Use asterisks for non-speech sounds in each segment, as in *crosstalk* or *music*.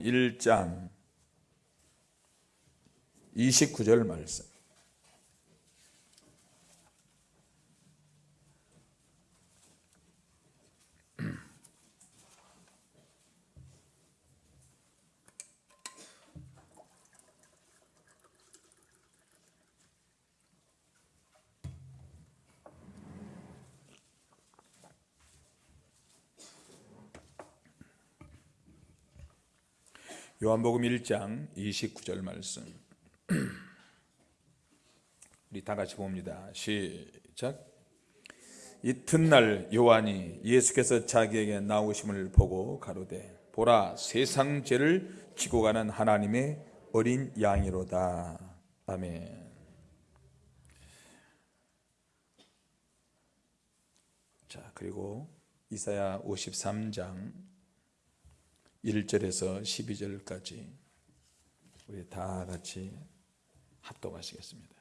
1장 29절 말씀 요한복음 1장 29절 말씀. *clears throat* 우리 다 같이 봅니다. 시작. 이튿날 요한이 예수께서 자기에게 나오심을 보고 가로되 보라 세상 죄를 지고 가는 하나님의 어린 양이로다. 아멘. 자 그리고 이사야 53장 1절에서 12절까지 우리 다 같이 합독하시겠습니다.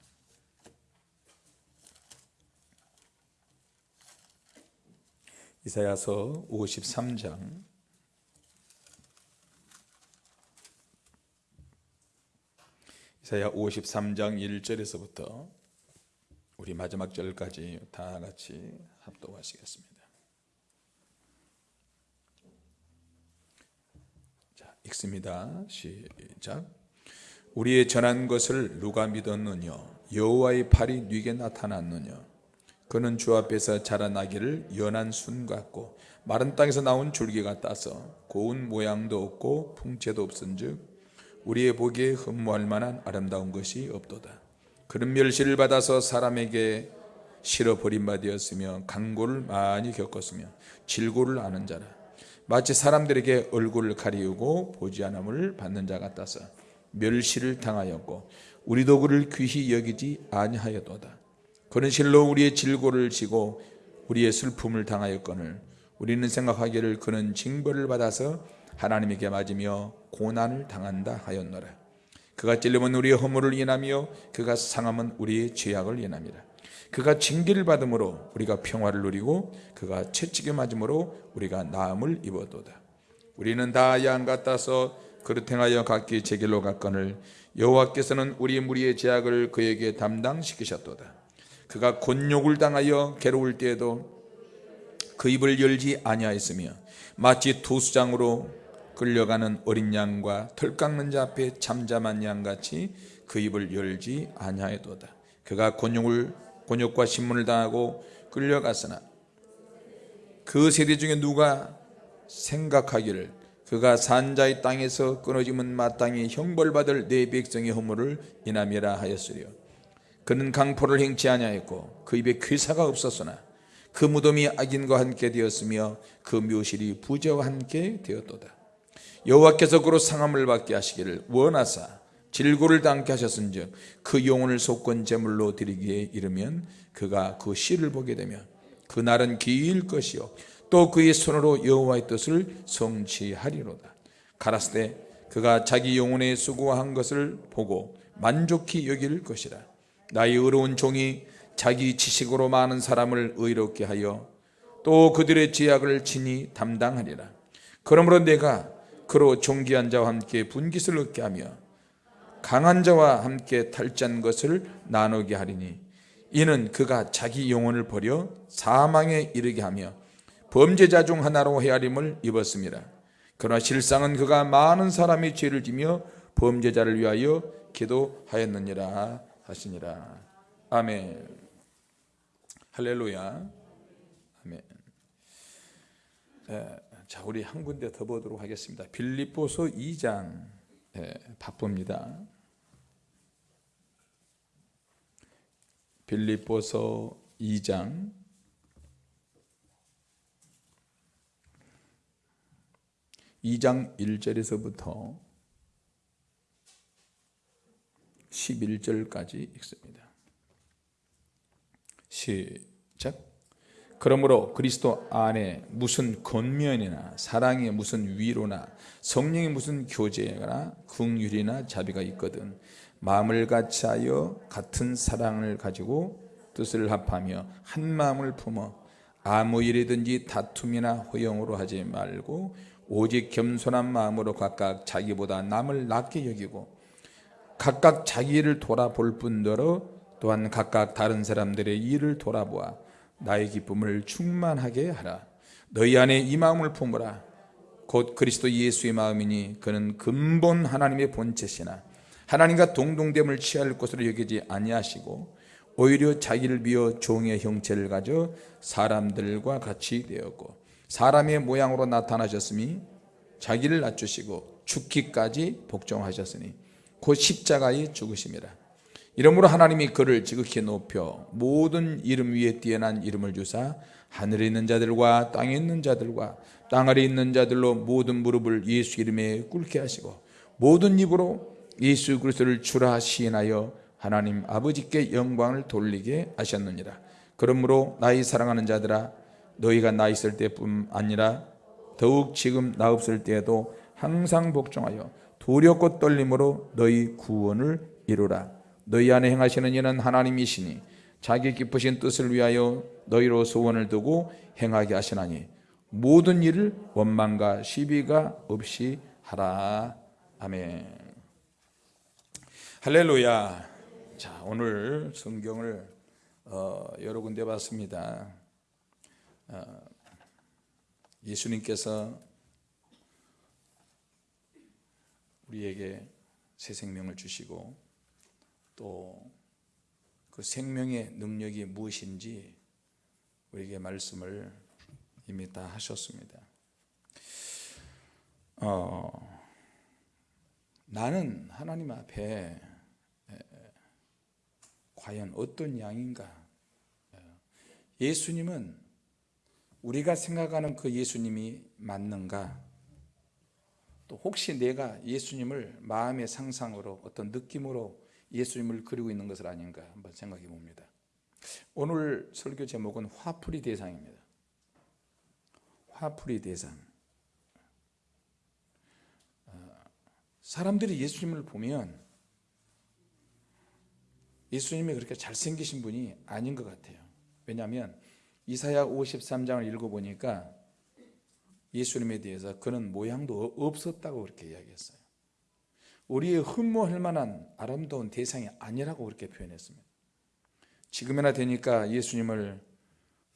이사야서 53장 이사야 53장 1절에서부터 우리 마지막 절까지 다 같이 합독하시겠습니다. 읽습니다. 시작. 우리의 전한 것을 누가 믿었느냐? 여호와의 팔이 네게 나타났느냐? 그는 주 앞에서 자라나기를 연한 순 같고 마른 땅에서 나온 줄기 같아서 고운 모양도 없고 풍채도 없은즉 우리의 보기에 흠모할 만한 아름다운 것이 없도다. 그런 멸시를 받아서 사람에게 실어 버림받았으며 강고를 많이 겪었으며 질고를 아는 자라. 마치 사람들에게 얼굴을 가리우고 보지 않음을 받는 자 같아서 멸시를 당하였고 우리도 그를 귀히 여기지 아니하였도다. 그는 실로 우리의 질고를 지고 우리의 슬픔을 당하였거늘 우리는 생각하기를 그는 징벌을 받아서 하나님에게 맞으며 고난을 당한다 하였노라. 그가 찔림은 우리의 허물을 인하며 그가 상함은 우리의 죄악을 인함이라. 그가 징계를 받음으로 우리가 평화를 누리고 그가 채찍에 맞음으로 우리가 나음을 입어도다. 우리는 다 양 같아서 그릇 행하여 각기 제 길로 갔거늘 여호와께서는 우리 무리의 죄악을 그에게 담당시키셨도다. 그가 곤욕을 당하여 괴로울 때에도 그 입을 열지 아니하였으며 마치 도수장으로 끌려가는 어린 양과 털 깎는 자 앞에 잠잠한 양같이 그 입을 열지 아니하였도다. 그가 곤욕을 곤욕과 신문을 당하고 끌려갔으나 그 세대 중에 누가 생각하기를 그가 산자의 땅에서 끊어지면 마땅히 형벌받을 내 백성의 허물을 인함이라 하였으려 그는 강포를 행치 아니하였고 그 입에 괴사가 없었으나 그 무덤이 악인과 함께 되었으며 그 묘실이 부자와 함께 되었도다. 여호와께서 그로 상함을 받게 하시기를 원하사 질고를 당케 하셨은즉 그 영혼을 속건 제물로 드리기에 이르면 그가 그 씨를 보게 되면 그날은 길 것이요 또 그의 손으로 여호와의 뜻을 성취하리로다. 가라스 때 그가 자기 영혼의 수고한 것을 보고 만족히 여길 것이라. 나의 의로운 종이 자기 지식으로 많은 사람을 의롭게 하여 또 그들의 죄악을 친히 담당하리라. 그러므로 내가 그로 존귀한 자와 함께 분깃을 얻게 하며 강한 자와 함께 탈짠 것을 나누게 하리니 이는 그가 자기 영혼을 버려 사망에 이르게 하며 범죄자 중 하나로 헤아림을 입었습니다. 그러나 실상은 그가 많은 사람이 죄를 지며 범죄자를 위하여 기도하였느니라 하시니라. 아멘. 할렐루야. 아멘. 자, 우리 한 군데 더 보도록 하겠습니다. 빌립보서 2장 예, 바쁩니다. 빌립보서 2장 2장 1절에서부터 11절까지 읽습니다. 시작. 그러므로 그리스도 안에 무슨 권면이나 사랑에 무슨 위로나 성령의 무슨 교제나 긍휼이나 자비가 있거든 마음을 같이하여 같은 사랑을 가지고 뜻을 합하며 한 마음을 품어 아무 일이든지 다툼이나 허용으로 하지 말고 오직 겸손한 마음으로 각각 자기보다 남을 낮게 여기고 각각 자기를 돌아볼 뿐더러 또한 각각 다른 사람들의 일을 돌아보아 나의 기쁨을 충만하게 하라. 너희 안에 이 마음을 품으라. 곧 그리스도 예수의 마음이니 그는 근본 하나님의 본체시나 하나님과 동동됨을 취할 것으로 여기지 아니하시고 오히려 자기를 비어 종의 형체를 가져 사람들과 같이 되었고 사람의 모양으로 나타나셨으니 자기를 낮추시고 죽기까지 복종하셨으니 곧 십자가에 죽으심이라. 이러므로 하나님이 그를 지극히 높여 모든 이름 위에 뛰어난 이름을 주사 하늘에 있는 자들과 땅에 있는 자들과 땅 아래 있는 자들로 모든 무릎을 예수 이름에 꿇게 하시고 모든 입으로 예수 그리스도를 주라 시인하여 하나님 아버지께 영광을 돌리게 하셨느니라. 그러므로 나의 사랑하는 자들아 너희가 나 있을 때뿐 아니라 더욱 지금 나 없을 때에도 항상 복종하여 두렵고 떨림으로 너희 구원을 이루라. 너희 안에 행하시는 이는 하나님이시니 자기 기쁘신 뜻을 위하여 너희로 소원을 두고 행하게 하시나니 모든 일을 원망과 시비가 없이 하라. 아멘 할렐루야 자 오늘 성경을 어, 여러 군데 봤습니다 어, 예수님께서 우리에게 새 생명을 주시고 또 그 생명의 능력이 무엇인지 우리에게 말씀을 이미 다 하셨습니다. 어, 나는 하나님 앞에 과연 어떤 양인가? 예수님은 우리가 생각하는 그 예수님이 맞는가? 또 혹시 내가 예수님을 마음의 상상으로 어떤 느낌으로 예수님을 그리고 있는 것은 아닌가 한번 생각해 봅니다. 오늘 설교 제목은 화풀이 대상입니다. 화풀이 대상. 어, 사람들이 예수님을 보면 예수님이 그렇게 잘생기신 분이 아닌 것 같아요. 왜냐하면 이사야 53장을 읽어보니까 예수님에 대해서 그는 모양도 없었다고 그렇게 이야기했어요. 우리의 흠모할 만한 아름다운 대상이 아니라고 그렇게 표현했습니다. 지금이나 되니까 예수님을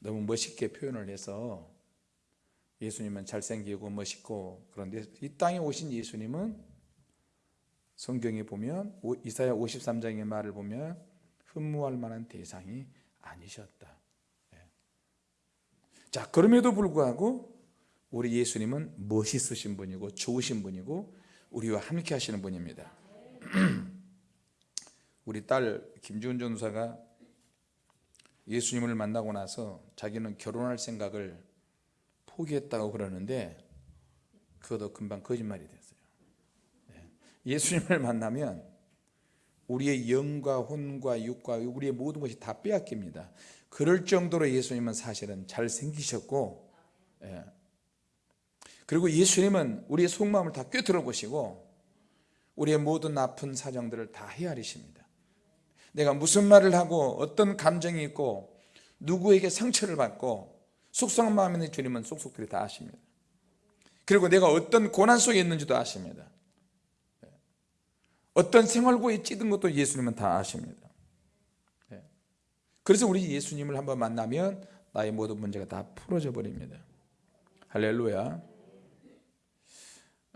너무 멋있게 표현을 해서 예수님은 잘생기고 멋있고 그런데 이 땅에 오신 예수님은 성경에 보면 이사야 53장의 말을 보면 흠모할 만한 대상이 아니셨다. 예. 자 그럼에도 불구하고 우리 예수님은 멋있으신 분이고 좋으신 분이고 우리와 함께 하시는 분입니다 *clears throat* 우리 딸 김지훈 전사가 예수님을 만나고 나서 자기는 결혼할 생각을 포기했다고 그러는데 그것도 금방 거짓말이 네. 예수님을 만나면 우리의 영과 혼과 육과 우리의 모든 것이 다 빼앗깁니다. 그럴 정도로 예수님은 사실은 잘생기셨고 예. 그리고 예수님은 우리의 속마음을 다 꿰뚫어 보시고 우리의 모든 아픈 사정들을 다 헤아리십니다. 내가 무슨 말을 하고 어떤 감정이 있고 누구에게 상처를 받고 속상한 마음이 있는 주님은 속속들이 다 아십니다. 그리고 내가 어떤 고난 속에 있는지도 아십니다 어떤 생활고에 찌든 것도 예수님은 다 아십니다. 그래서 우리 예수님을 한번 만나면 나의 모든 문제가 다 풀어져 버립니다. 할렐루야.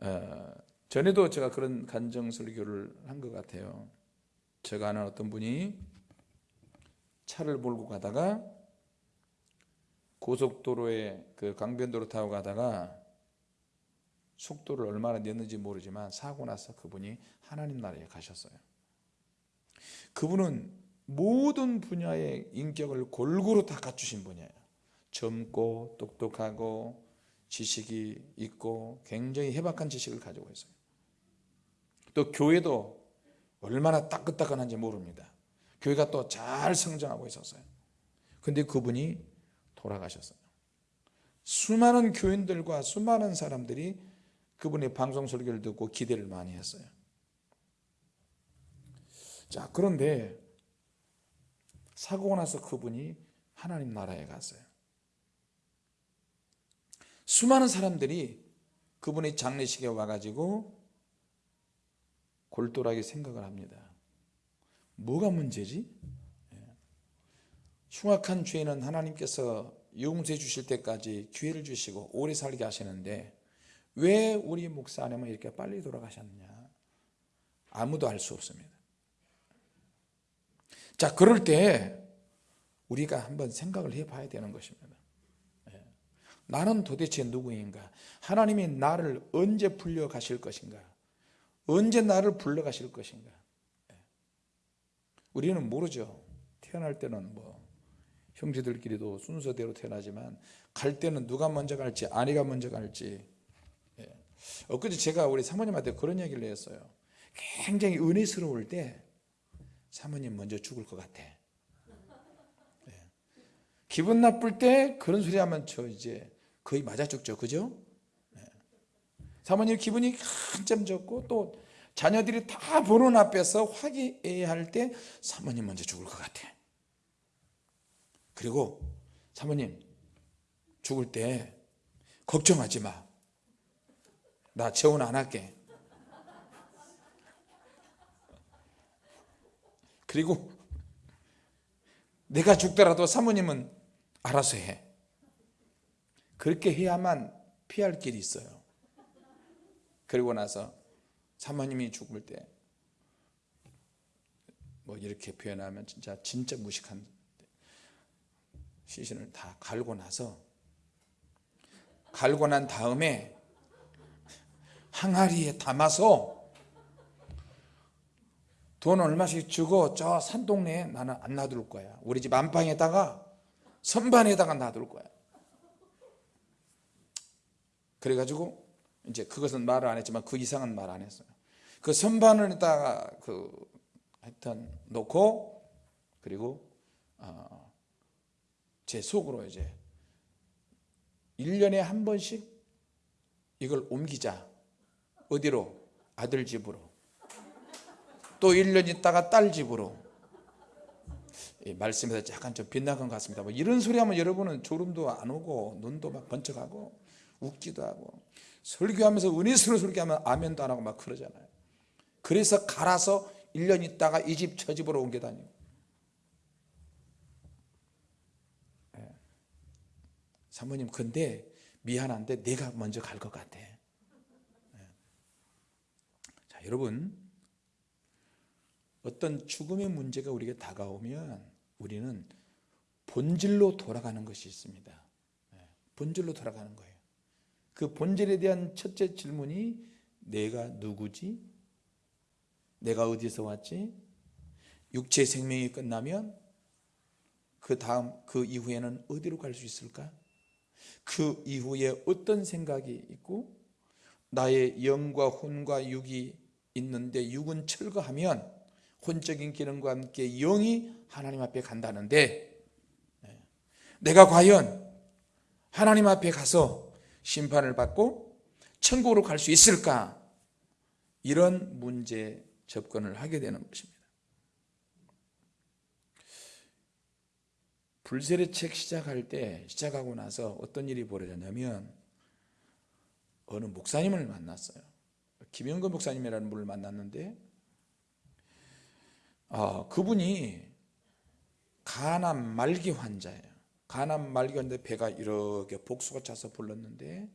어, 전에도 제가 그런 간정 설교를 한 것 같아요. 제가 아는 어떤 분이 차를 몰고 가다가 고속도로에 그 강변도로 타고 가다가 속도를 얼마나 냈는지 모르지만 사고 나서 그분이 하나님 나라에 가셨어요. 그분은 모든 분야의 인격을 골고루 다 갖추신 분이에요. 젊고 똑똑하고 지식이 있고 굉장히 해박한 지식을 가지고 있어요 또 교회도 얼마나 따끈따끈한지 모릅니다 교회가 또 잘 성장하고 있었어요 근데 그분이 돌아가셨어요 수많은 교인들과 수많은 사람들이 그분의 방송 설교를 듣고 기대를 많이 했어요 자 그런데 사고가 나서 그분이 하나님 나라에 갔어요 수많은 사람들이 그분이 장례식에 와가지고 골똘하게 생각을 합니다. 뭐가 문제지? 예. 흉악한 죄는 하나님께서 용서해 주실 때까지 기회를 주시고 오래 살게 하시는데 왜 우리 목사 아내만 이렇게 빨리 돌아가셨느냐? 아무도 알 수 없습니다. 자, 그럴 때 우리가 한번 생각을 해봐야 되는 것입니다. 예. 나는 도대체 누구인가? 하나님이 나를 언제 불려 가실 것인가? 언제 나를 불러 가실 것인가? 예. 우리는 모르죠. 태어날 때는 뭐 형제들끼리도 순서대로 태어나지만 갈 때는 누가 먼저 갈지 아내가 먼저 갈지 예. 엊그제 제가 우리 사모님한테 그런 얘기를 했어요. 굉장히 은혜스러울 때 사모님 먼저 죽을 것 같아. 예. 기분 나쁠 때 그런 소리 하면 저 이제 거의 맞아 죽죠. 그죠? 예. 사모님 기분이 한참 좋고 또 자녀들이 다 보는 앞에서 화기애애할 때 사모님 먼저 죽을 것 같아. 그리고 사모님 죽을 때 걱정하지 마. 나 재혼 안 할게. 그리고 내가 죽더라도 사모님은 알아서 해. 그렇게 해야만 피할 길이 있어요. 그리고 나서 사모님이 죽을 때 뭐 이렇게 표현하면 진짜 진짜 무식한 시신을 다 갈고 나서 갈고 난 다음에 항아리에 담아서 돈 얼마씩 주고 저 산동네에 나는 안 놔둘 거야. 우리 집 안방에다가 선반에다가 놔둘 거야. 그래가지고 이제 그것은 말을 안 했지만 그 이상은 말 안 했어요. 그 선반에다가 그 하여튼 놓고 그리고 어, 제 속으로 이제 1년에 한 번씩 이걸 옮기자. 어디로? 아들 집으로. 또 1년 있다가 딸 집으로 말씀에서 약간 좀 빗나간 것 같습니다 뭐 이런 소리 하면 여러분은 졸음도 안 오고 눈도 막 번쩍하고 웃기도 하고 설교하면서 은혜스러운 설교하면 아멘도 안 하고 막 그러잖아요 그래서 갈아서 1년 있다가 이 집 저 집으로 옮겨 다니고 예. 사모님 근데 미안한데 내가 먼저 갈 것 같아 여러분 어떤 죽음의 문제가 우리에게 다가오면 우리는 본질로 돌아가는 것이 있습니다. 네, 본질로 돌아가는 거예요. 그 본질에 대한 첫째 질문이 내가 누구지? 내가 어디서 왔지? 육체 생명이 끝나면 그 다음 그 이후에는 어디로 갈 수 있을까? 그 이후에 어떤 생각이 있고 나의 영과 혼과 육이 있는데 육은 철거하면 혼적인 기능과 함께 영이 하나님 앞에 간다는데 네. 내가 과연 하나님 앞에 가서 심판을 받고 천국으로 갈 수 있을까? 이런 문제 접근을 하게 되는 것입니다. 불세례 책 시작할 때 시작하고 나서 어떤 일이 벌어졌냐면 어느 목사님을 만났어요. 김영건 목사님이라는 분을 만났는데 어, 그분이 간암 말기 환자예요. 간암 말기 환자 배가 이렇게 복수가 차서 불렀는데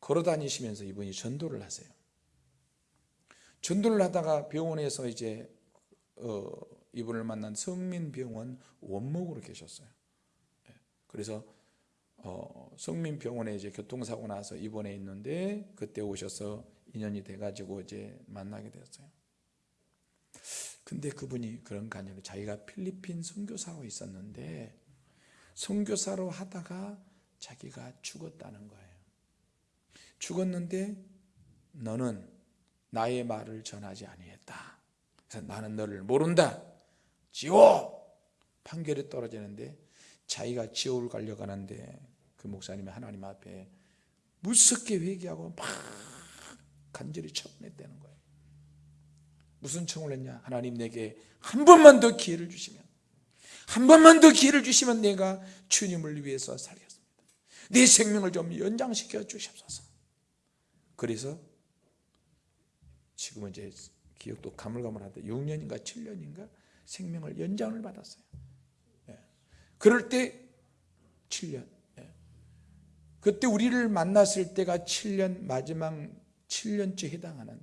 걸어 다니시면서 이분이 전도를 하세요. 전도를 하다가 병원에서 이제 어, 이분을 만난 성민병원 원목으로 계셨어요. 예, 그래서 어, 성민병원에 이제 교통사고 나서 입원해 있는데 그때 오셔서 인연이 돼가지고 이제 만나게 되었어요. 근데 그분이 그런 간증을 자기가 필리핀 선교사로 있었는데 선교사로 하다가 자기가 죽었다는 거예요. 죽었는데 너는 나의 말을 전하지 아니했다. 그래서 나는 너를 모른다. 지옥 판결이 떨어지는데 자기가 지옥을 가려고 하는데 그 목사님이 하나님 앞에 무섭게 회개하고 막 간절히 처분했다는 거예요. 무슨 청을 했냐? 하나님 내게 한 번만 더 기회를 주시면 한 번만 더 기회를 주시면 내가 주님을 위해서 살겠습니다. 내 생명을 좀 연장시켜 주시옵소서. 그래서 지금은 이제 기억도 가물가물한데 6년인가 7년인가 생명을 연장을 받았어요. 예. 그럴 때 7년. 예. 그때 우리를 만났을 때가 7년 마지막 7년째 해당하는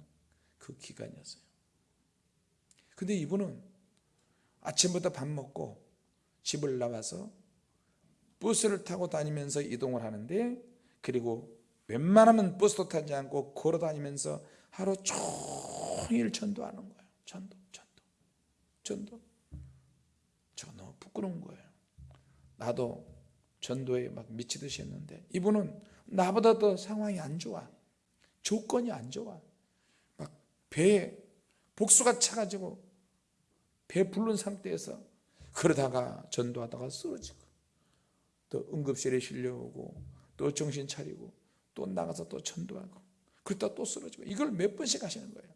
그 기간이었어요. 근데 이분은 아침부터 밥 먹고 집을 나와서 버스를 타고 다니면서 이동을 하는데 그리고 웬만하면 버스도 타지 않고 걸어 다니면서 하루 종일 전도하는 거예요. 전도, 전도, 전도. 저 너무 부끄러운 거예요. 나도 전도에 막 미치듯이 했는데 이분은 나보다 더 상황이 안 좋아. 조건이 안 좋아. 막 배에 복수가 차가지고 배 부른 상태에서 그러다가 전도하다가 쓰러지고 또 응급실에 실려오고 또 정신 차리고 또 나가서 또 전도하고 그러다 또 쓰러지고 이걸 몇 번씩 하시는 거예요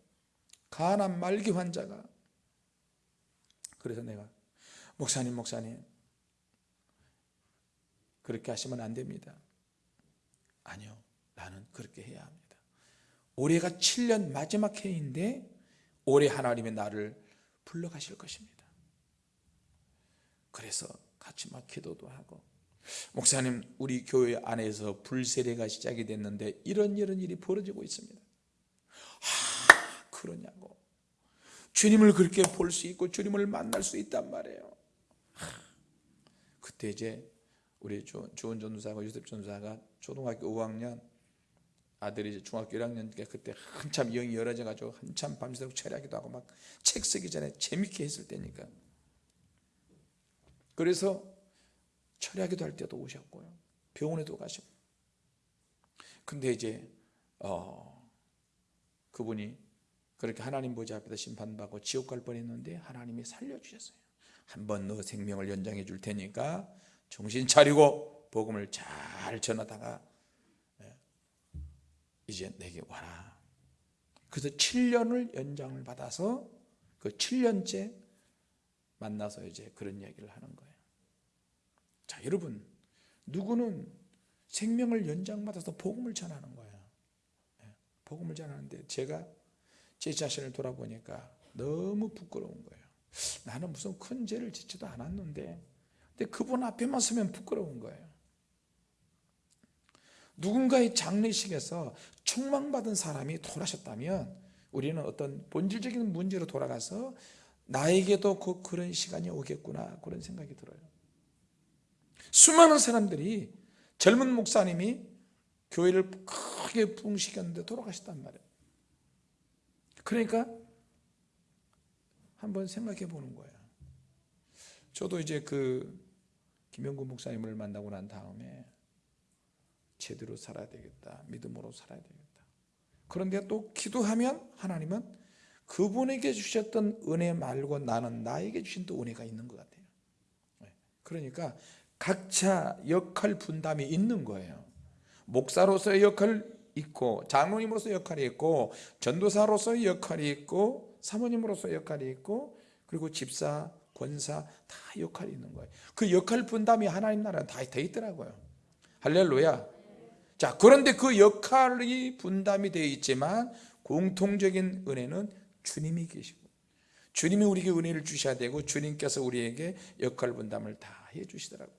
가난 말기 환자가 그래서 내가 목사님 목사님 그렇게 하시면 안 됩니다. 아니요 나는 그렇게 해야 합니다. 올해가 7년 마지막 해인데 올해 하나님의 나를 불러가실 것입니다. 그래서 같이 막 기도도 하고 목사님 우리 교회 안에서 불세례가 시작이 됐는데 이런 이런 일이 벌어지고 있습니다. 하 그러냐고. 주님을 그렇게 볼 수 있고 주님을 만날 수 있단 말이에요. 하, 그때 이제 우리 조, 조은 전도사가 유셉 전도사가 초등학교 5학년 아들이 중학교 1학년 때 그때 한참 영이 열어져 가지고 한참 밤새도록 철야기도 하고 막 책 쓰기 전에 재밌게 했을 때니까. 그래서 철야기도 할 때도 오셨고요. 병원에도 가시고. 근데 이제 어 그분이 그렇게 하나님 보좌 앞에서 심판받고 지옥 갈 뻔했는데 하나님이 살려주셨어요. 한 번 너 생명을 연장해 줄 테니까 정신 차리고 복음을 잘 전하다가 예, 이제 내게 와라. 그래서 7년을 연장을 받아서 그 7년째 만나서 이제 그런 얘기를 하는 거예요. 자 여러분 누구는 생명을 연장받아서 복음을 전하는 거예요 예, 복음을 전하는데 제가 제 자신을 돌아보니까 너무 부끄러운 거예요. 나는 무슨 큰 죄를 짓지도 않았는데 근데 그분 앞에만 서면 부끄러운 거예요. 누군가의 장례식에서 총망받은 사람이 돌아셨다면 우리는 어떤 본질적인 문제로 돌아가서 나에게도 그 그런 시간이 오겠구나 그런 생각이 들어요. 수많은 사람들이 젊은 목사님이 교회를 크게 붕시켰는데 돌아가셨단 말이에요. 그러니까 한번 생각해 보는 거예요. 저도 이제 그 김영구 목사님을 만나고 난 다음에 제대로 살아야 되겠다 믿음으로 살아야 되겠다. 그런데 또 기도하면 하나님은 그분에게 주셨던 은혜 말고 나는 나에게 주신 또 은혜가 있는 것 같아요. 네. 그러니까 각자 역할 분담이 있는 거예요. 목사로서의 역할 있고 장로님으로서 역할이 있고 전도사로서의 역할이 있고 사모님으로서 역할이 있고 그리고 집사, 권사 다 역할이 있는 거예요. 그 역할 분담이 하나님 나라에 다돼 있더라고요. 할렐루야. 자 그런데 그 역할이 분담이 되어 있지만 공통적인 은혜는 주님이 계시고 주님이 우리에게 은혜를 주셔야 되고 주님께서 우리에게 역할 분담을 다 해주시더라고요.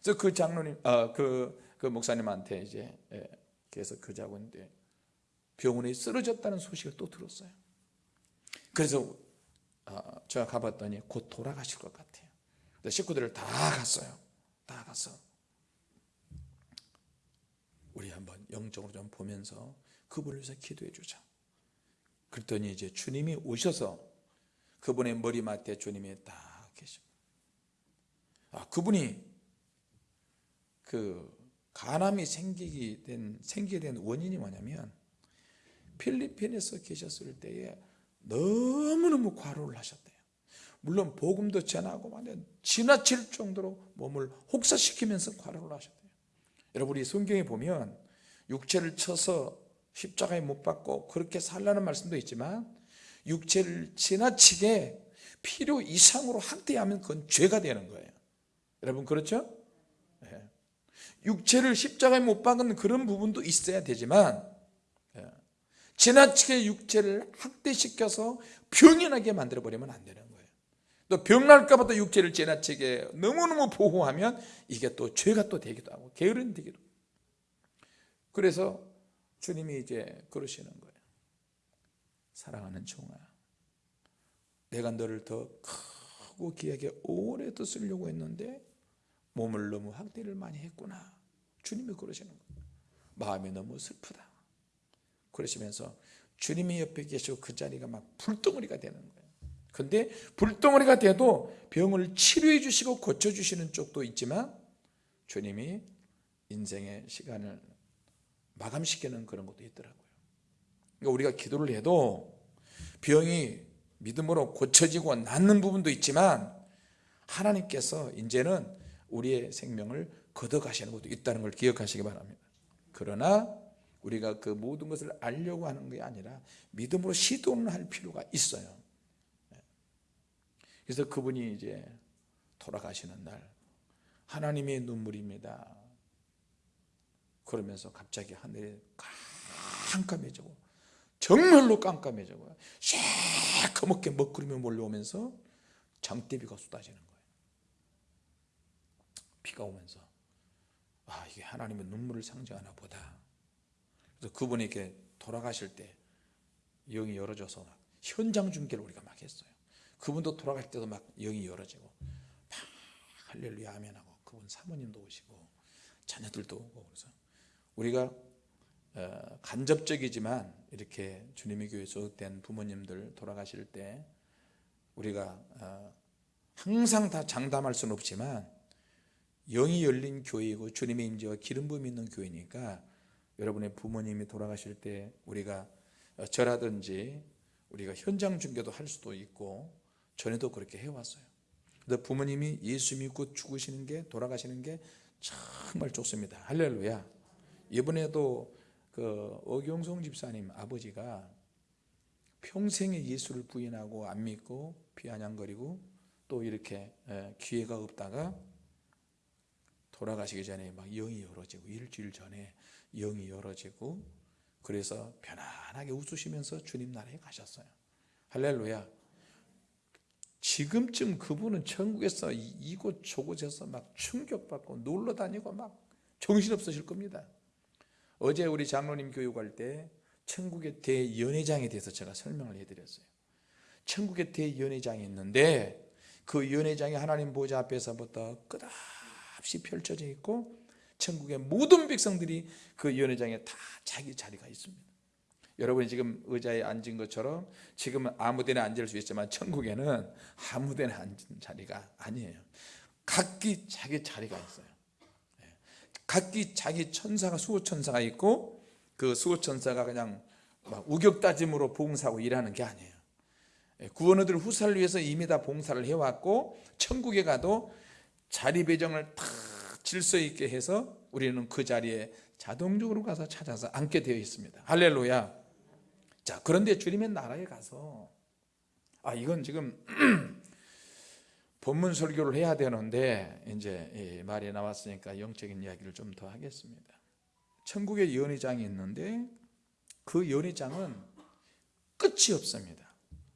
그래서 그 장로님, 어, 그, 그 목사님한테 이제 예, 그래서 그 자고인데 병원에 쓰러졌다는 소식을 또 들었어요. 그래서 어, 제가 가봤더니 곧 돌아가실 것 같아요. 식구들을 다 갔어요. 다 가서 우리 한번 영적으로 좀 보면서 그분을 위해서 기도해 주자. 그랬더니 이제 주님이 오셔서 그분의 머리맡에 주님이 딱 계시고 아, 그분이 그 간암이 생기게 된 생기게 된 원인이 뭐냐면 필리핀에서 계셨을 때에 너무너무 과로를 하셨대요. 물론 복음도 전하고 지나칠 정도로 몸을 혹사시키면서 과로를 하셨대요. 여러분 이 성경에 보면 육체를 쳐서 십자가에 못 박고 그렇게 살라는 말씀도 있지만 육체를 지나치게 필요 이상으로 학대하면 그건 죄가 되는 거예요. 여러분 그렇죠? 육체를 십자가에 못 박은 그런 부분도 있어야 되지만 지나치게 육체를 학대시켜서 병연하게 만들어버리면 안 되는 거예요. 또 병날까 봐 또 육체를 지나치게 너무너무 보호하면 이게 또 죄가 또 되기도 하고 게으른 되기도. 그래서 주님이 이제 그러시는 거예요. 사랑하는 종아 내가 너를 더 크고 귀하게 오래 더 쓰려고 했는데 몸을 너무 학대를 많이 했구나. 주님이 그러시는 거예요. 마음이 너무 슬프다 그러시면서 주님이 옆에 계시고 그 자리가 막 불덩어리가 되는 거예요. 근데 불덩어리가 돼도 병을 치료해 주시고 고쳐 주시는 쪽도 있지만 주님이 인생의 시간을 마감시키는 그런 것도 있더라고요. 그러니까 우리가 기도를 해도 병이 믿음으로 고쳐지고 낫는 부분도 있지만 하나님께서 이제는 우리의 생명을 걷어가시는 것도 있다는 걸 기억하시기 바랍니다. 그러나 우리가 그 모든 것을 알려고 하는 게 아니라 믿음으로 시도는 할 필요가 있어요. 그래서 그분이 이제 돌아가시는 날 하나님의 눈물입니다. 그러면서 갑자기 하늘이 깜깜해지고 정말로 깜깜해지고 새까맣게 먹구름이 몰려오면서 장대비가 쏟아지는 거예요. 비가 오면서 아 이게 하나님의 눈물을 상징하나 보다 그래서 그분이 이렇게 돌아가실 때 영이 열어져서 막 현장 중계를 우리가 막 했어요. 그분도 돌아갈 때도 막 영이 열어지고 막 할렐루야 아멘하고 그분 사모님도 오시고 자녀들도 오고 그래서 우리가 어, 간접적이지만 이렇게 주님의 교회 소속된 부모님들 돌아가실 때 우리가 어, 항상 다 장담할 수는 없지만 영이 열린 교회이고 주님의 임재와 기름 부음이 있는 교회니까 여러분의 부모님이 돌아가실 때 우리가 어, 저라든지 우리가 현장 중계도 할 수도 있고 전에도 그렇게 해왔어요. 근데 부모님이 예수 믿고 죽으시는 게 돌아가시는 게 정말 좋습니다. 할렐루야. 이번에도 그 어경성 집사님 아버지가 평생에 예수를 부인하고 안 믿고 비아냥거리고 또 이렇게 예, 기회가 없다가 돌아가시기 전에 막 영이 열어지고 일주일 전에 영이 열어지고 그래서 편안하게 웃으시면서 주님 나라에 가셨어요. 할렐루야. 지금쯤 그분은 천국에서 이곳 저곳에서 막 충격받고 놀러 다니고 막 정신없으실 겁니다. 어제 우리 장로님 교육할 때 천국의 대연회장에 대해서 제가 설명을 해드렸어요. 천국의 대연회장이 있는데 그 연회장이 하나님 보좌 앞에서부터 끝없이 펼쳐져 있고 천국의 모든 백성들이 그 연회장에 다 자기 자리가 있습니다. 여러분이 지금 의자에 앉은 것처럼 지금은 아무 데나 앉을 수 있지만 천국에는 아무 데나 앉은 자리가 아니에요. 각기 자기 자리가 있어요. 각기 자기 천사가 수호천사가 있고 그 수호천사가 그냥 막 우격다짐으로 봉사하고 일하는 게 아니에요. 예, 구원어들 후사를 위해서 이미 다 봉사를 해왔고 천국에 가도 자리 배정을 다 질서 있게 해서 우리는 그 자리에 자동적으로 가서 찾아서 앉게 되어 있습니다. 할렐루야. 자 그런데 주님의 나라에 가서 아 이건 지금 *clears throat* 본문 설교를 해야 되는데 이제 말이 나왔으니까 영적인 이야기를 좀 더 하겠습니다. 천국에 연회장이 있는데 그 연회장은 끝이 없습니다.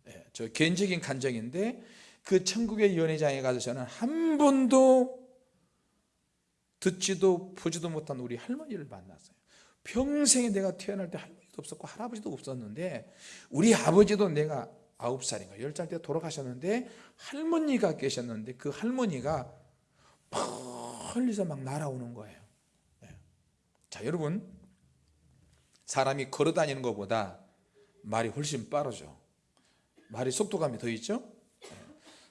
예, 저 개인적인 간정인데 그 천국의 연회장에 가서 저는 한 번도 듣지도 보지도 못한 우리 할머니를 만났어요 평생에 내가 태어날 때 할머니도 없었고 할아버지도 없었는데 우리 아버지도 내가 아홉 살인가 열살때 돌아가셨는데 할머니가 계셨는데 그 할머니가 멀리서 막 날아오는 거예요 네. 자 여러분 사람이 걸어 다니는 것보다 말이 훨씬 빠르죠 말이 속도감이 더 있죠 네.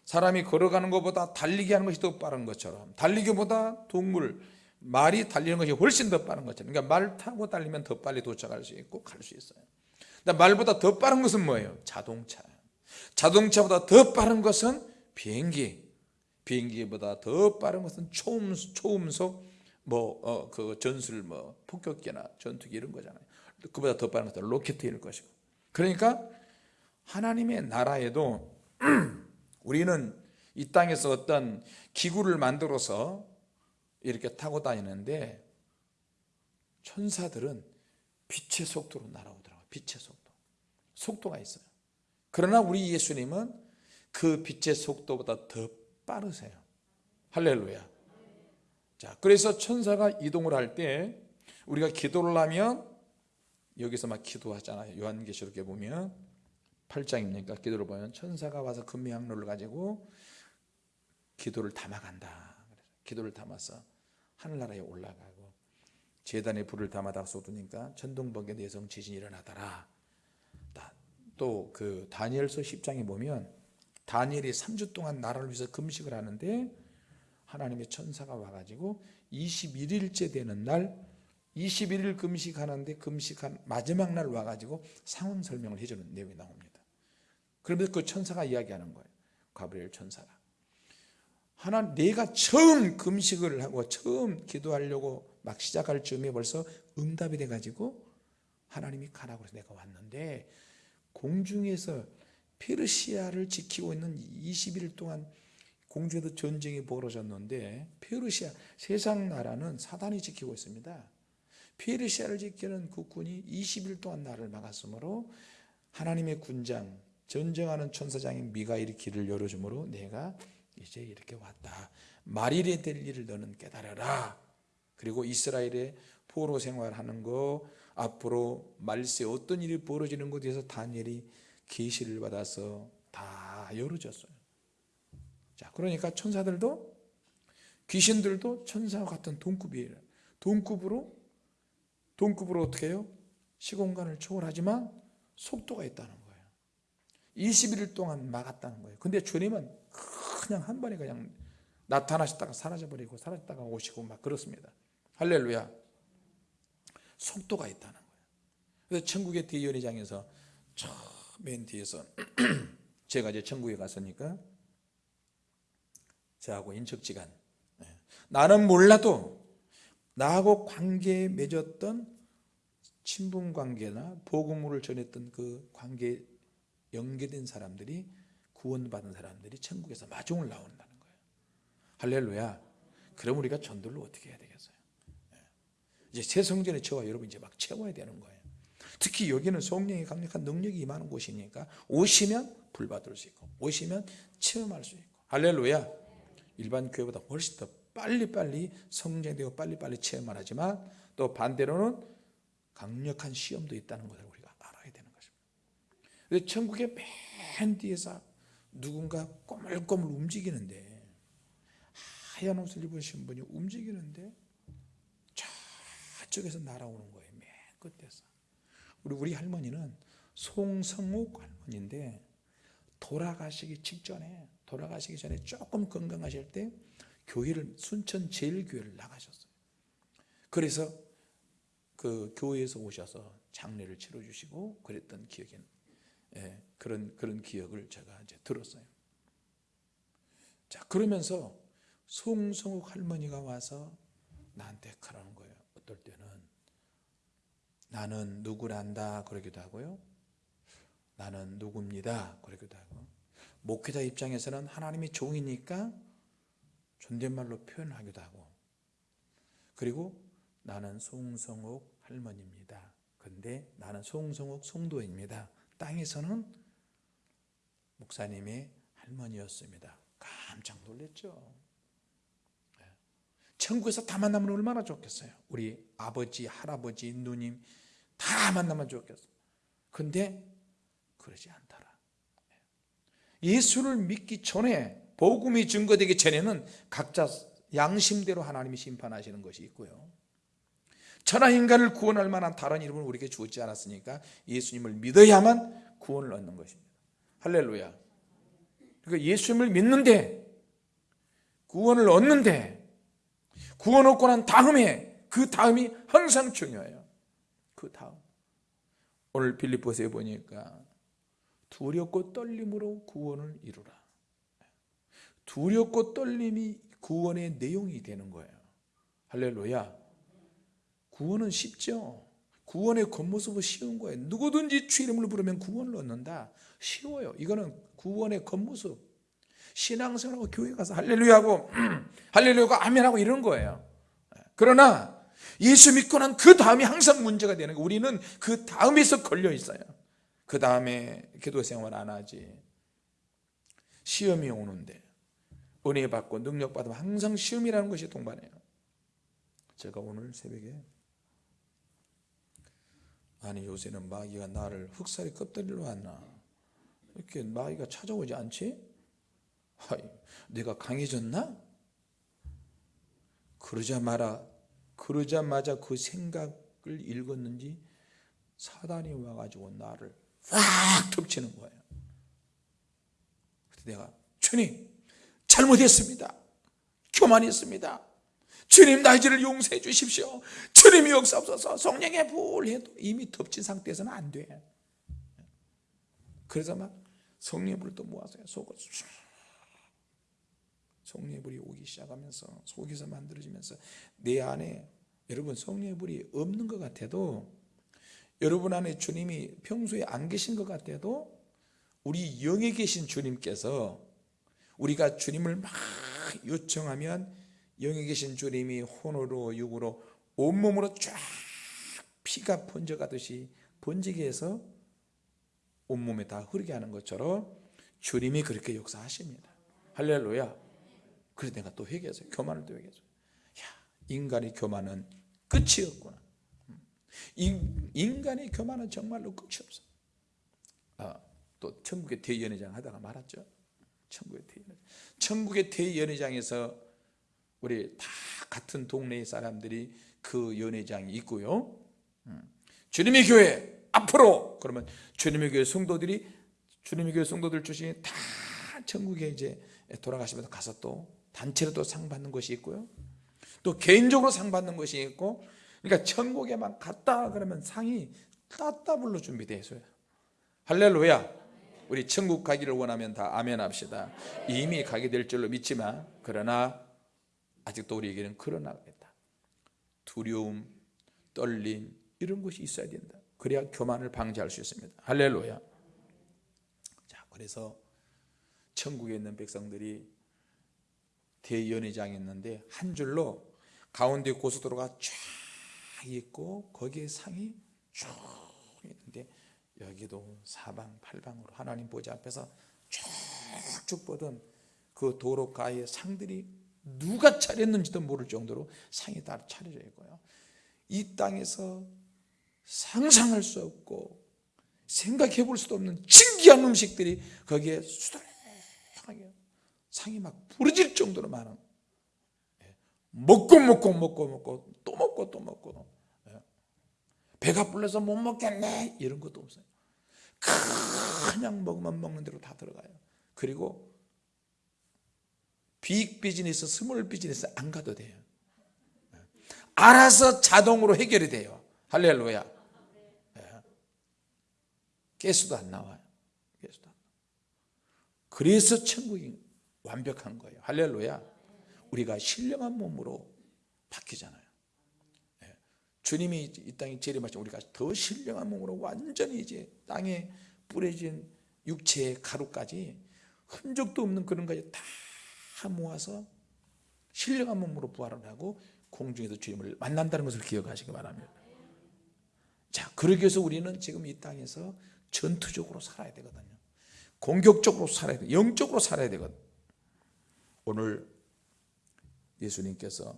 사람이 걸어가는 것보다 달리기 하는 것이 더 빠른 것처럼 달리기보다 동물 말이 달리는 것이 훨씬 더 빠른 것처럼. 그러니까 말 타고 달리면 더 빨리 도착할 수 있고 갈 수 있어요. 말보다 더 빠른 것은 뭐예요? 자동차. 자동차보다 더 빠른 것은 비행기. 비행기보다 더 빠른 것은 초음, 초음속 뭐그 어, 전술 뭐 폭격기나 전투기 이런 거잖아요. 그보다 더 빠른 것은 로켓일 것이고. 그러니까 하나님의 나라에도 *clears throat* 우리는 이 땅에서 어떤 기구를 만들어서 이렇게 타고 다니는데 천사들은 빛의 속도로 날아오더라고요. 빛의 속도. 속도가 있어요. 그러나 우리 예수님은 그 빛의 속도보다 더 빠르세요. 할렐루야. 자 그래서 천사가 이동을 할 때 우리가 기도를 하면 여기서 막 기도하잖아요. 요한계시록에 보면 8장입니까? 기도를 보면 천사가 와서 금미 항로를 가지고 기도를 담아간다. 기도를 담아서 하늘나라에 올라가고 재단에 불을 담아다 쏟으니까 천둥번개 내성 지진이 일어나더라. 또 그 다니엘서 10장에 보면 다니엘이 3주 동안 나라를 위해서 금식을 하는데 하나님의 천사가 와가지고 21일째 되는 날 21일 금식하는데 금식한 마지막 날 와가지고 상황 설명을 해주는 내용이 나옵니다 그러면서 그 천사가 이야기하는 거예요. 가브리엘 천사가. 하나 내가 처음 금식을 하고 처음 기도하려고 막 시작할 즈음에 벌써 응답이 돼가지고 하나님이 가라고 해서 내가 왔는데 공중에서 페르시아를 지키고 있는 21일 동안 공중에서 전쟁이 벌어졌는데 페르시아 세상 나라는 사단이 지키고 있습니다. 페르시아를 지키는 국군이 20일 동안 나를 막았으므로 하나님의 군장 전쟁하는 천사장인 미가일이 길을 열어주므로 내가 이제 이렇게 왔다. 말일에 될 일을 너는 깨달아라. 그리고 이스라엘의 포로 생활하는 거 앞으로 말세 어떤 일이 벌어지는 것에 대해서 다니엘이 계시를 받아서 다 열어줬어요. 자 그러니까 천사들도 귀신들도 천사와 같은 동급이에요. 동급으로 동급으로 어떻게 해요? 시공간을 초월하지만 속도가 있다는 거예요 21일 동안 막았다는 거예요. 근데 주님은 그냥 한 번에 그냥 나타나셨다가 사라져버리고 사라졌다가 오시고 막 그렇습니다. 할렐루야. 속도가 있다는 거예요. 그래서 천국의 대연회장에서 맨 뒤에서 *clears throat* 제가 이제 천국에 갔으니까 저하고 인척지간 네. 나는 몰라도 나하고 관계 맺었던 친분 관계나 복음을 전했던 그 관계 연계된 사람들이 구원받은 사람들이 천국에서 마중을 나온다는 거예요. 할렐루야. 그럼 우리가 전도를 어떻게 해야 되겠어요? 네. 이제 새 성전의 저와 여러분 이제 막 채워야 되는 거예요. 특히 여기는 성령의 강력한 능력이 임하는 곳이니까 오시면 불받을 수 있고 오시면 체험할 수 있고. 할렐루야. 일반 교회보다 훨씬 더 빨리빨리 성장되고 빨리빨리 체험을 하지만 또 반대로는 강력한 시험도 있다는 것을 것입니다 천국의 맨 뒤에서 누군가 꼬물꼬물 움직이는데 하얀 옷을 입으신 분이 움직이는데 저쪽에서 날아오는 거예요 맨 끝에서 우리 우리 할머니는 송성옥 할머니인데 돌아가시기 직전에 돌아가시기 전에 조금 건강하실 때 교회를 순천 제일교회를 나가셨어요. 그래서 그 교회에서 오셔서 장례를 치러 주시고 그랬던 기억이 예, 그런 그런 기억을 제가 이제 들었어요. 자 그러면서 송성욱 할머니가 와서 나한테 그러는 거예요. 어떨 때는 나는 누구란다 그러기도 하고요. 나는 누굽니다 그러기도 하고 목회자 입장에서는 하나님의 종이니까 존댓말로 표현하기도 하고 그리고 나는 송성옥 할머니입니다. 근데 나는 송성옥 송도입니다. 땅에서는 목사님의 할머니였습니다. 깜짝 놀랐죠. 네. 천국에서 다 만나면 얼마나 좋겠어요. 우리 아버지, 할아버지, 누님 다 만나면 좋겠어요. 근데 그러지 않더라. 네. 예수를 믿기 전에 복음이 증거되기 전에는 각자 양심대로 하나님이 심판하시는 것이 있고요 천하 인간을 구원할 만한 다른 이름을 우리에게 주었지 않았으니까 예수님을 믿어야만 구원을 얻는 것입니다. 할렐루야. 그러니까 예수님을 믿는데 구원을 얻는데 구원 얻고 난 다음에 그 다음이 항상 중요해요. 그 다음. 오늘 빌립보서에 보니까 두렵고 떨림으로 구원을 이루라. 두렵고 떨림이 구원의 내용이 되는 거예요. 할렐루야 구원은 쉽죠. 구원의 겉모습은 쉬운 거예요. 누구든지 주 이름을 부르면 구원을 얻는다. 쉬워요. 이거는 구원의 겉모습. 신앙생활하고 교회 가서 할렐루야하고 할렐루야하고 아멘하고 이런 거예요. 그러나 예수 믿고 난 그 다음이 항상 문제가 되는 거예요. 우리는 그 다음에서 걸려 있어요. 그 다음에 기도 생활 안 하지. 시험이 오는데 은혜 받고 능력 받으면 항상 시험이라는 것이 동반해요. 제가 오늘 새벽에 아니 요새는 마귀가 나를 흑살이 껍데기로 왔나 이렇게 마귀가 찾아오지 않지? 하이, 내가 강해졌나? 그러자마자 그러자마자 그 생각을 읽었는지 사단이 와가지고 나를 확 덮치는 거예요. 내가 주님 잘못했습니다. 교만했습니다. 주님 나 이제를 용서해 주십시오. 주님이 역사없어서 성령의 불 해도 이미 덮친 상태에서는 안 돼. 그래서 막 성령의 불을 또 모아서 속을 성령의 불이 오기 시작하면서 속에서 만들어지면서 내 안에 여러분 성령의 불이 없는 것 같아도 여러분 안에 주님이 평소에 안 계신 것 같아도 우리 영에 계신 주님께서 우리가 주님을 막 요청하면 영에 계신 주님이 혼으로 육으로 온몸으로 쫙 피가 번져가듯이 번지게 해서 온몸에 다 흐르게 하는 것처럼 주님이 그렇게 역사하십니다 할렐루야 그래서 내가 또 회개했어요 교만을 또 회개했어요 야, 인간의 교만은 끝이 없구나 인간의 교만은 정말로 끝이 없어. 아, 또 천국의 대연회장 하다가 말았죠. 천국의 대연회장. 천국의 대연회장에서 우리 다 같은 동네의 사람들이 그 연회장이 있고요. 음. 주님의 교회 앞으로 그러면 주님의 교회 성도들이 주님의 교회 성도들 중심에 다 천국에 이제 돌아가시면서 가서 또 단체로 또 상 받는 것이 있고요. 또 개인적으로 상 받는 것이 있고 그러니까 천국에만 갔다 그러면 상이 따따블로 준비되어 있어요 할렐루야 우리 천국 가기를 원하면 다 아멘 합시다 이미 가게 될 줄로 믿지만 그러나 아직도 우리에게는 그러나 있다. 두려움, 떨림 이런 것이 있어야 된다. 그래야 교만을 방지할 수 있습니다. 할렐루야. 자 그래서 천국에 있는 백성들이 대연회장이 있는데 한 줄로 가운데 고속도로가 쫙 있고 거기에 상이 쭉 있는데 여기도 사방팔방으로 하나님 보좌 앞에서 쭉쭉 뻗은 그 도로가의 상들이 누가 차렸는지도 모를 정도로 상이 다 차려져 있고요. 이 땅에서 상상할 수 없고 생각해 볼 수도 없는 신기한 음식들이 거기에 수두룩하게 상이 막 부러질 정도로 많은. 예. 먹고 먹고 먹고 먹고 또 먹고 또 먹고. 예. 배가 불러서 못 먹겠네. 이런 것도 없어요. 그냥 먹으면 먹는 대로 다 들어가요. 그리고 big business, small business 안 가도 돼요. 예. 알아서 자동으로 해결이 돼요. 할렐루야. 예. 개수도 안 나와요. 개수도 안. 그래서 천국이 완벽한 거예요. 할렐루야. 우리가 신령한 몸으로 바뀌잖아요. 주님이 이 땅에 재림하시면 우리가 더 신령한 몸으로 완전히 이제 땅에 뿌려진 육체의 가루까지 흔적도 없는 그런 것까지 다 모아서 신령한 몸으로 부활을 하고 공중에서 주님을 만난다는 것을 기억하시기 바랍니다. 자 그러기 위해서 우리는 지금 이 땅에서 전투적으로 살아야 되거든요. 공격적으로 살아야 돼 영적으로 살아야 되거든. 오늘 예수님께서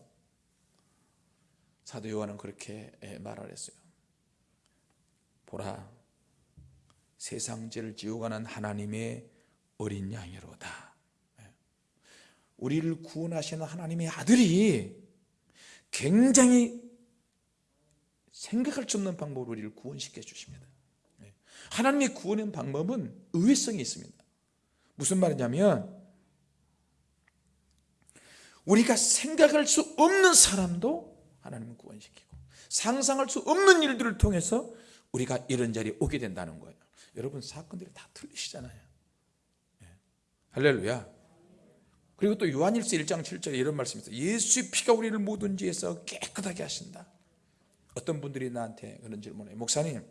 사도 요한은 그렇게 예, 말을 했어요. 보라 세상 죄를 지우가는 하나님의 어린 양이로다. 예. 우리를 구원하시는 하나님의 아들이 굉장히 생각할 수 없는 방법으로 우리를 구원시켜 주십니다. 예. 하나님의 구원의 방법은 의외성이 있습니다. 무슨 말이냐면 우리가 생각할 수 없는 사람도 하나님은 구원시키고 상상할 수 없는 일들을 통해서 우리가 이런 자리에 오게 된다는 거예요. 여러분 사건들이 다 틀리시잖아요. 네. 할렐루야 그리고 또 요한일서 1장 7절에 이런 말씀이 있어요 예수의 피가 우리를 모든 죄에서 깨끗하게 하신다 어떤 분들이 나한테 그런 질문을 해요 목사님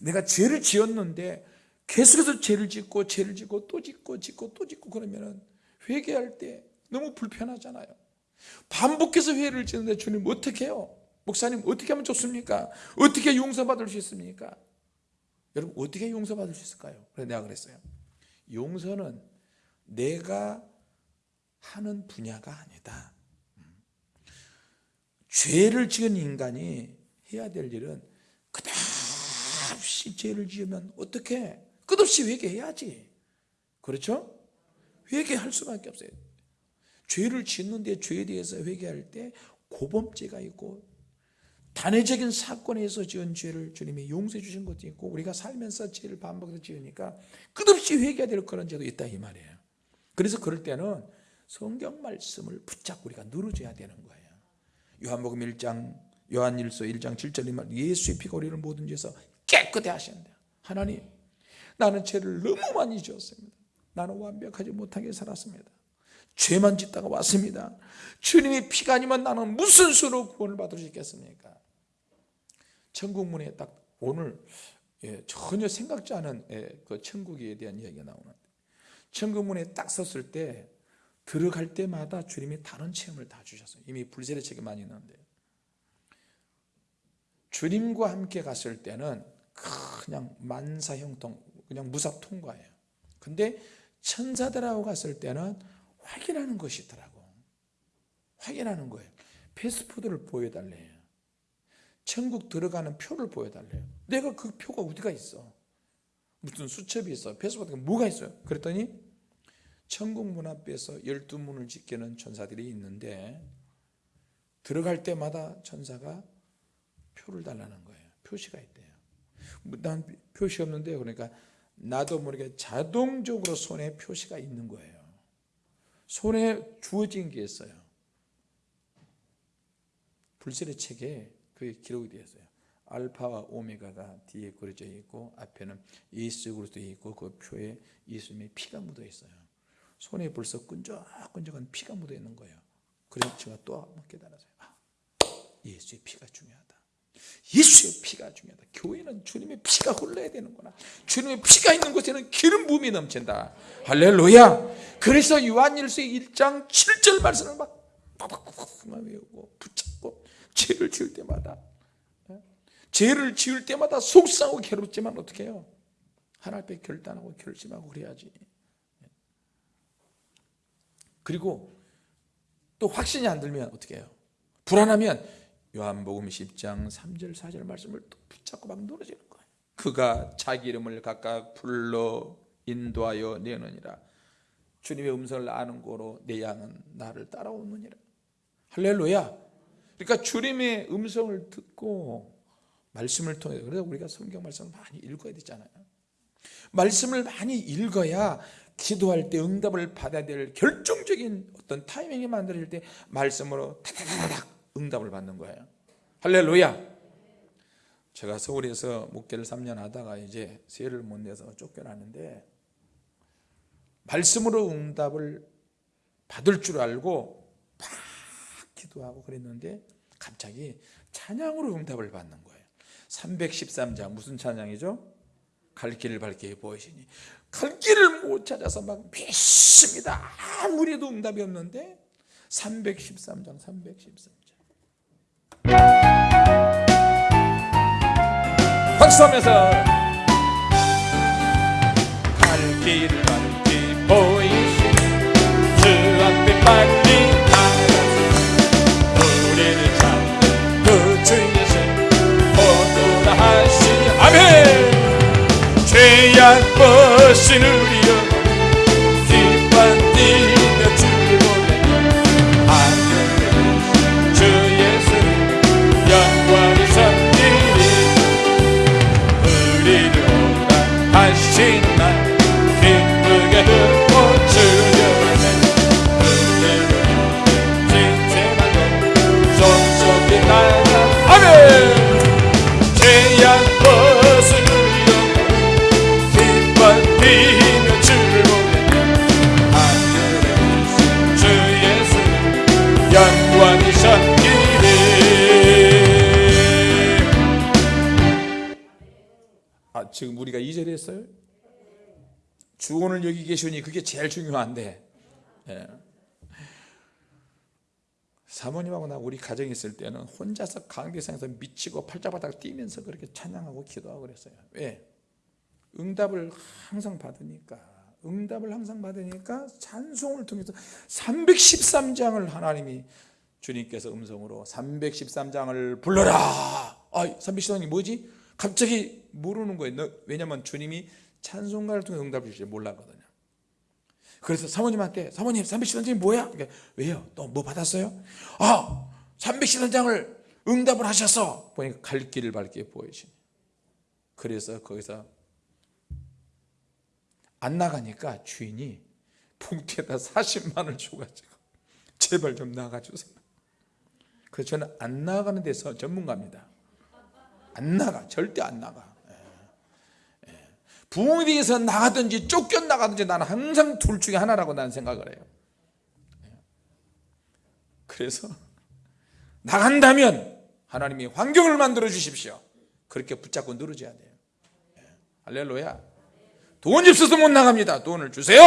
내가 죄를 지었는데 계속해서 죄를 짓고 죄를 짓고 또 짓고 짓고 또 짓고 그러면 회개할 때 너무 불편하잖아요 반복해서 회를 짓는데 주님 어떻게 해요? 목사님 어떻게 하면 좋습니까? 어떻게 용서받을 수 있습니까? 여러분 어떻게 용서받을 수 있을까요? 그래서 내가 그랬어요. 용서는 내가 하는 분야가 아니다. 죄를 지은 인간이 해야 될 일은 끝없이 죄를 지으면 어떻게 끝없이 회개해야지. 그렇죠? 회개할 수밖에 없어요. 죄를 짓는데 죄에 대해서 회개할 때 고범죄가 있고 단회적인 사건에서 지은 죄를 주님이 용서해 주신 것도 있고 우리가 살면서 죄를 반복해서 지으니까 끝없이 회개해야 될 그런 죄도 있다 이 말이에요. 그래서 그럴 때는 성경 말씀을 붙잡고 우리가 늘어져야 되는 거예요. 요한복음 1장 요한일서 1장 7절에 말 예수의 피가 우리를 모든 죄에서 깨끗해 하신다. 하나님 나는 죄를 너무 많이 지었습니다. 나는 완벽하지 못하게 살았습니다. 죄만 짓다가 왔습니다. 주님의 피가 아니면 나는 무슨 수로 구원을 받을 수 있겠습니까? 천국 문에 딱 오늘 예, 전혀 생각지 않은 예, 그 천국에 대한 이야기가 나오는데 천국 문에 딱 섰을 때 들어갈 때마다 주님이 다른 체험을 다 주셨어요. 이미 불세례 책에 많이 있는데 주님과 함께 갔을 때는 그냥 만사형통 그냥 무사 통과예요. 근데 천사들하고 갔을 때는 확인하는 것이 있더라고. 확인하는 거예요. 패스포드를 보여달래요. 천국 들어가는 표를 보여달래요. 내가 그 표가 어디가 있어? 무슨 수첩이 있어? 패스포드가 뭐가 있어요? 그랬더니 천국 문 앞에서 열두 문을 지키는 천사들이 있는데 들어갈 때마다 천사가 표를 달라는 거예요. 표시가 있대요. 난 표시 없는데 그러니까 나도 모르게 자동적으로 손에 표시가 있는 거예요. 손에 주어진 게 있어요. 불세례 책에 그게 기록이 되어 있어요. 알파와 오메가가 뒤에 그려져 있고 앞에는 예수 그리스도 있고 그 표에 예수님의 피가 묻어 있어요. 손에 벌써 끈적끈적한 피가 묻어 있는 거예요. 그래서 제가 또 한번 깨달았어요. 아, 예수의 피가 중요하다. 예수의 피가 중요하다. 교회는 주님의 피가 흘러야 되는구나. 주님의 피가 있는 곳에는 기름 부음이 넘친다. 할렐루야. 그래서 요한일서 1장 7절 말씀을 막 빡빡빡 외우고 붙잡고 죄를 지을 때마다 예? 죄를 지을 때마다 속상하고 괴롭지만 어떻게 해요? 하나 앞에 결단하고 결심하고 그래야지. 그리고 또 확신이 안 들면 어떻게 해요? 불안하면 요한복음 10장 3절 4절 말씀을 또 붙잡고 막 늘어지는 거예요. 그가 자기 이름을 각각 불러 인도하여 내느니라. 주님의 음성을 아는 거로 내 양은 나를 따라오느니라. 할렐루야. 그러니까 주님의 음성을 듣고 말씀을 통해 그래서 우리가 성경 말씀을 많이 읽어야 되잖아요. 말씀을 많이 읽어야 기도할 때 응답을 받아야 될 결정적인 어떤 타이밍이 만들어질 때 말씀으로 타다다닥 응답을 받는 거예요. 할렐루야. 제가 서울에서 목회를 3년 하다가 이제 세를 못 내서 쫓겨났는데 말씀으로 응답을 받을 줄 알고 막 기도하고 그랬는데 갑자기 찬양으로 응답을 받는 거예요. 313장 무슨 찬양이죠? 갈 길을 밝게 보이시니 갈 길을 못 찾아서 막 믿습니다. 아무리 해도 응답이 없는데 313장 313장. 박수하면서 갈 길을 밝게 보이시니 주 앞에 빨리 나가서 우리를 잡는 그주 예수 보도라 하시니 아멘. 죄악 벗 은 지금 우리가 2절에 했어요? 주원을 여기 계시니 그게 제일 중요한데 예. 사모님하고 나 우리 가정에 있을 때는 혼자서 강대상에서 미치고 팔자바닥 뛰면서 그렇게 찬양하고 기도하고 그랬어요 왜? 응답을 항상 받으니까 응답을 항상 받으니까 찬송을 통해서 313장을 하나님이 주님께서 음성으로 313장을 불러라. 아, 313장이 뭐지? 갑자기 모르는 거예요. 너- 왜냐면 주님이 찬송가를 통해 응답을 주실 줄 몰랐거든요. 그래서 사모님한테 사모님 313장이 뭐야? 그러니까, 왜요? 또 뭐 받았어요? 아 313장을 응답을 하셔서 보니까 갈 길을 밝게 보이시네. 그래서 거기서 안 나가니까 주인이 봉투에다 40만 원을 줘가지고 제발 좀 나가주세요. 그래서 저는 안 나가는 데서 전문가입니다. 안 나가 절대 안 나가. 부흥회에서 나가든지 쫓겨 나가든지 나는 항상 둘 중에 하나라고 나는 생각을 해요. 예. 그래서 나간다면 하나님이 환경을 만들어 주십시오. 그렇게 붙잡고 늘어져야 돼요. 예. 할렐루야. 돈이 없어서 못 나갑니다. 돈을 주세요.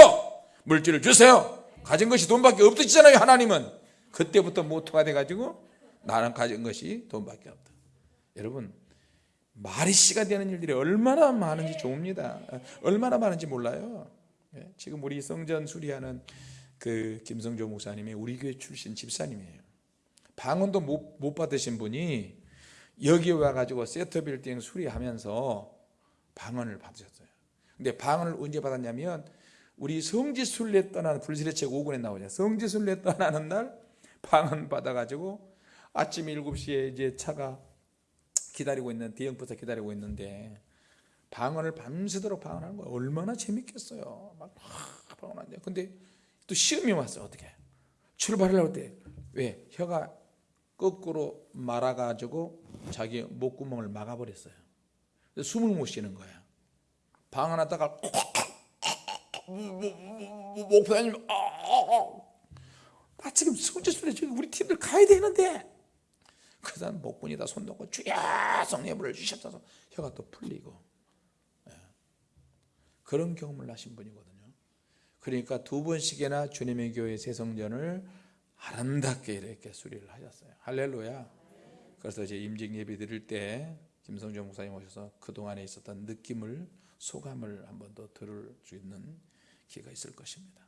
물질을 주세요. 가진 것이 돈밖에 없으시잖아요. 하나님은 그때부터 모토가 돼가지고 나는 가진 것이 돈밖에 없다. 여러분 말이 씨가 되는 일들이 얼마나 많은지 좋습니다. 얼마나 많은지 몰라요. 예, 지금 우리 성전 수리하는 그 김성조 목사님이 우리 교회 출신 집사님이에요. 방언도 못, 못 받으신 분이 여기 와가지고 세터 빌딩 수리하면서 방언을 받으셨어요. 근데 방언을 언제 받았냐면 우리 성지순례 떠나는 불시례책 5권에 나오죠. 성지순례 떠나는 날 방언 받아가지고 아침 7시에 이제 차가 기다리고 있는 대형버스 기다리고 있는데 방언을 밤새도록 방언하는 거예요. 얼마나 재밌겠어요. 막 하, 방언하는데 근데 또 시험이 왔어 어떻게 출발하려고 때왜 혀가 거꾸로 말아가지고 자기 목구멍을 막아버렸어요. 숨을 못 쉬는 거야. 방언하다가 목사님 아, 아, 아 지금 성지순례 지금 우리 팀들 가야 되는데 그 사람 목군이다 손 놓고 주여 성령불을 주셨어서 혀가 또 풀리고. 예. 그런 경험을 하신 분이거든요. 그러니까 두 번씩이나 주님의 교회 새성전을 아름답게 이렇게 수리를 하셨어요. 할렐루야. 그래서 이제 임직 예배 드릴 때 김성조 목사님 오셔서 그동안에 있었던 느낌을 소감을 한 번 더 들을 수 있는 기회가 있을 것입니다.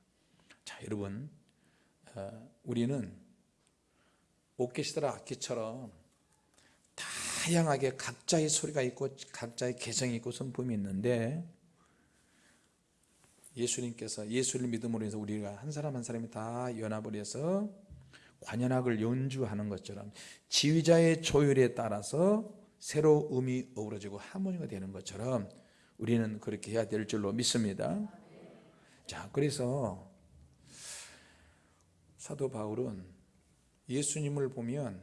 자 여러분 어, 우리는 오케스트라 악기처럼 다양하게 각자의 소리가 있고 각자의 개성이 있고 성품이 있는데 예수님께서 예수를 믿음으로 해서 우리가 한 사람 한 사람이 다 연합을 해서 관현악을 연주하는 것처럼 지휘자의 조율에 따라서 새로 음이 어우러지고 하모니가 되는 것처럼 우리는 그렇게 해야 될 줄로 믿습니다. 자, 그래서 사도 바울은 예수님을 보면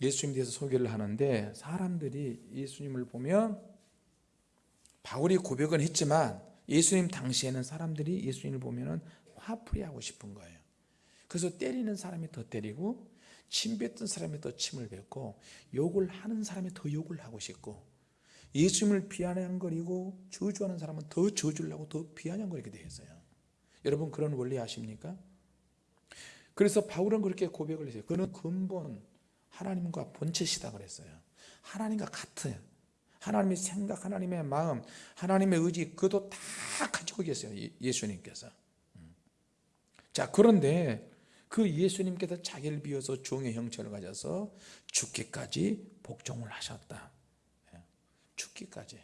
예수님에 대해서 소개를 하는데 사람들이 예수님을 보면 바울이 고백은 했지만 예수님 당시에는 사람들이 예수님을 보면 화풀이 하고 싶은 거예요. 그래서 때리는 사람이 더 때리고 침 뱉던 사람이 더 침을 뱉고 욕을 하는 사람이 더 욕을 하고 싶고 예수님을 비아냥거리고 저주하는 사람은 더 저주를 하고 더 비아냥거리게 되어 있어요. 여러분 그런 원리 아십니까? 그래서 바울은 그렇게 고백을 했어요. 그는 근본 하나님과 본체시다 그랬어요. 하나님과 같아요. 하나님의 생각, 하나님의 마음, 하나님의 의지 그도 다 가지고 계세요. 예수님께서. 자 그런데 그 예수님께서 자기를 비워서 종의 형체를 가져서 죽기까지 복종을 하셨다. 예, 죽기까지.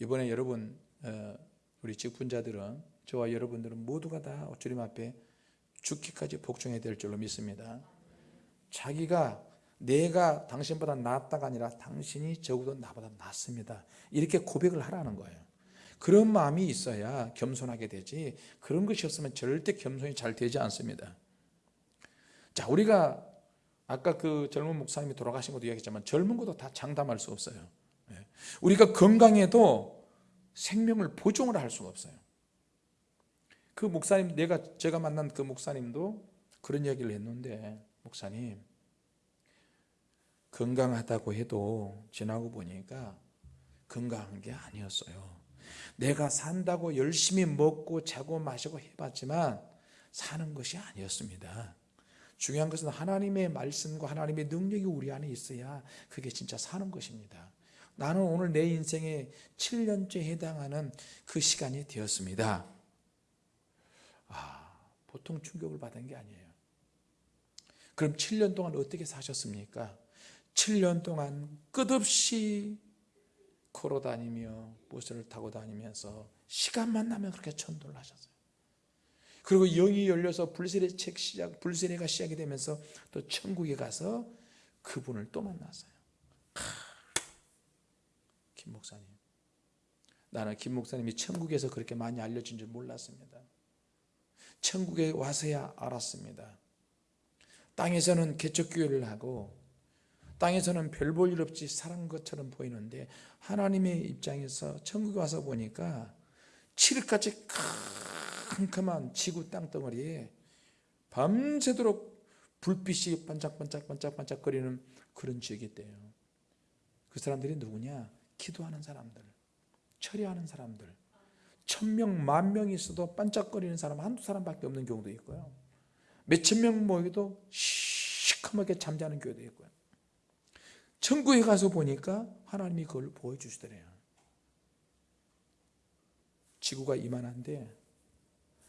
이번에 여러분 어, 우리 직분자들은 저와 여러분들은 모두가 다 주님 앞에 죽기까지 복종해야 될 줄로 믿습니다. 자기가 내가 당신보다 낫다가 아니라 당신이 적어도 나보다 낫습니다. 이렇게 고백을 하라는 거예요. 그런 마음이 있어야 겸손하게 되지 그런 것이 없으면 절대 겸손이 잘 되지 않습니다. 자, 우리가 아까 그 젊은 목사님이 돌아가신 것도 이야기했지만 젊은 것도 다 장담할 수 없어요. 예. 우리가 건강해도 생명을 보존을 할 수가 없어요. 그 목사님 내가 제가 만난 그 목사님도 그런 이야기를 했는데 목사님 건강하다고 해도 지나고 보니까 건강한 게 아니었어요. 내가 산다고 열심히 먹고 자고 마시고 해봤지만 사는 것이 아니었습니다. 중요한 것은 하나님의 말씀과 하나님의 능력이 우리 안에 있어야 그게 진짜 사는 것입니다. 나는 오늘 내 인생의 7년째 해당하는 그 시간이 되었습니다. 아, 보통 충격을 받은 게 아니에요. 그럼 7년 동안 어떻게 사셨습니까? 7년 동안 끝없이 걸어 다니며 버스를 타고 다니면서 시간만 나면 그렇게 전도를 하셨어요. 그리고 영이 열려서 불세례 책 시작, 불세례가 시작이 되면서 또 천국에 가서 그분을 또 만났어요. 김 목사님. 나는 김 목사님이 천국에서 그렇게 많이 알려진 줄 몰랐습니다. 천국에 와서야 알았습니다. 땅에서는 개척교회를 하고 땅에서는 별 볼 일 없이 살은 것처럼 보이는데 하나님의 입장에서 천국에 와서 보니까 칠흑같이 캄캄한 지구 땅덩어리에 밤새도록 불빛이 반짝반짝 반짝반짝 거리는 그런 지역이 있대요. 그 사람들이 누구냐? 기도하는 사람들, 철야하는 사람들. 천명, 만명이 있어도 반짝거리는 사람 한두 사람밖에 없는 경우도 있고요. 몇천 명 모이도 시커멓게 잠자는 교회도 있고요. 천국에 가서 보니까 하나님이 그걸 보여주시더래요. 지구가 이만한데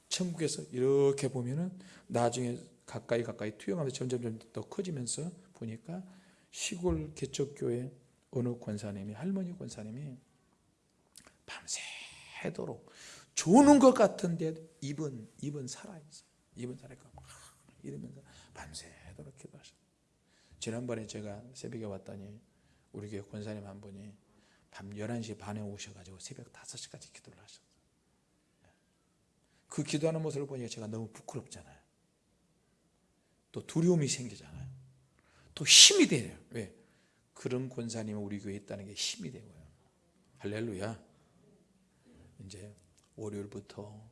천국에서 이렇게 보면은 나중에 가까이 가까이 투영하면서 점점 점점 더 커지면서 보니까 시골 개척교회 어느 권사님이 할머니 권사님이 밤새 도록 조는 것 같은데 입은 입은 살아 있어. 입은 살아 있고 이러면서 밤새도록 기도하셨. 지난번에 제가 새벽에 왔더니 우리 교회 권사님 한 분이 밤 11시 반에 오셔가지고 새벽 5시까지 기도를 하셨어요. 그 기도하는 모습을 보니까 제가 너무 부끄럽잖아요. 또 두려움이 생기잖아요. 또 힘이 돼요. 왜? 그런 권사님이 우리 교회에 있다는 게 힘이 되고요. 할렐루야. 이제 월요일부터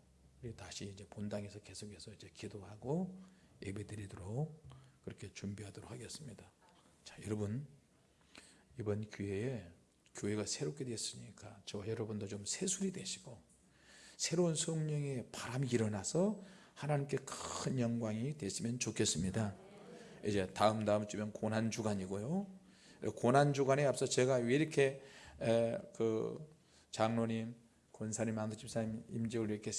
다시 이제 본당에서 계속해서 이제 기도하고 예배드리도록 그렇게 준비하도록 하겠습니다. 자, 여러분 이번 기회에 교회가 새롭게 됐으니까 저와 여러분도 좀 세술이 되시고 새로운 성령의 바람이 일어나서 하나님께 큰 영광이 됐으면 좋겠습니다. 이제 다음 다음 주면 고난 주간이고요. 고난 주간에 앞서 제가 왜 이렇게 에, 그 장로님, 권사님, 안도 집사님 임직을 이렇게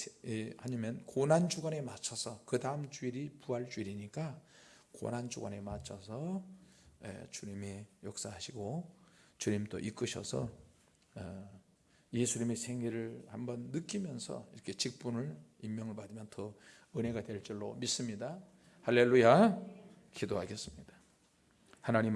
하냐면 고난 주간에 맞춰서 그 다음 주일이 부활 주일이니까 고난 주간에 맞춰서 에, 주님이 역사하시고 주님 또 이끄셔서 어, 예수님의 생애를 한번 느끼면서 이렇게 직분을 임명을 받으면 더 은혜가 될 줄로 믿습니다. 할렐루야. 기도하겠습니다. 하나님